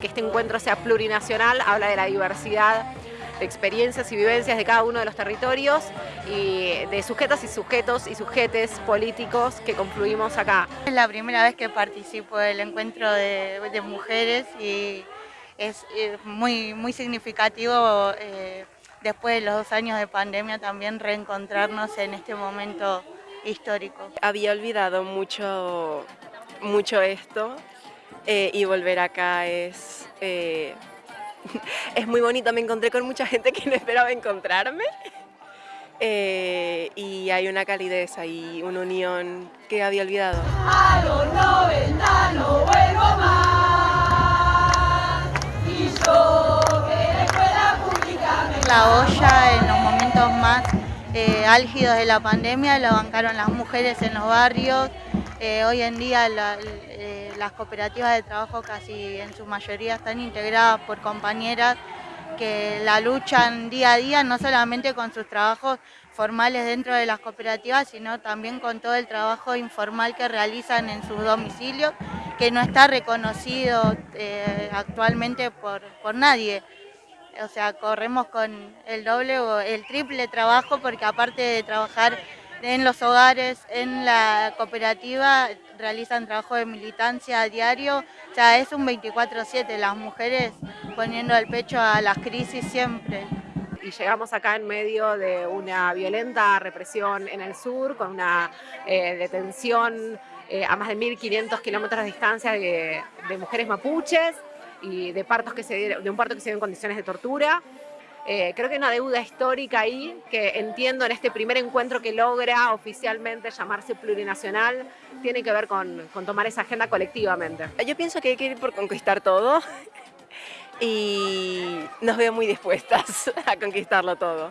Que este encuentro sea plurinacional, habla de la diversidad de experiencias y vivencias de cada uno de los territorios y de sujetas y sujetos y sujetes políticos que confluimos acá. Es la primera vez que participo del encuentro de, mujeres y es muy, muy significativo eh, después de los dos años de pandemia también reencontrarnos en este momento histórico. Había olvidado mucho, mucho esto eh, y volver acá es, eh, es muy bonito. Me encontré con mucha gente que no esperaba encontrarme eh, y hay una calidez y una unión que había olvidado. A los 90 no vuelvo más y yo que la escuela pública me La olla en los momentos más álgidos de la pandemia lo bancaron las mujeres en los barrios, eh, hoy en día eh, las cooperativas de trabajo casi en su mayoría están integradas por compañeras que la luchan día a día, no solamente con sus trabajos formales dentro de las cooperativas, sino también con todo el trabajo informal que realizan en sus domicilios, que no está reconocido eh, actualmente por, por nadie. O sea, corremos con el doble o el triple trabajo porque aparte de trabajar en los hogares, en la cooperativa, realizan trabajo de militancia a diario. O sea, es un 24-7, las mujeres poniendo el pecho a las crisis siempre. Y llegamos acá en medio de una violenta represión en el sur, con una eh, detención eh, a más de 1.500 kilómetros de distancia de, mujeres mapuches y de, partos que se, de un parto que se dio en condiciones de tortura. Eh, creo que hay una deuda histórica ahí que entiendo en este primer encuentro que logra oficialmente llamarse plurinacional, tiene que ver con, con tomar esa agenda colectivamente. Yo pienso que hay que ir por conquistar todo y nos veo muy dispuestas a conquistarlo todo.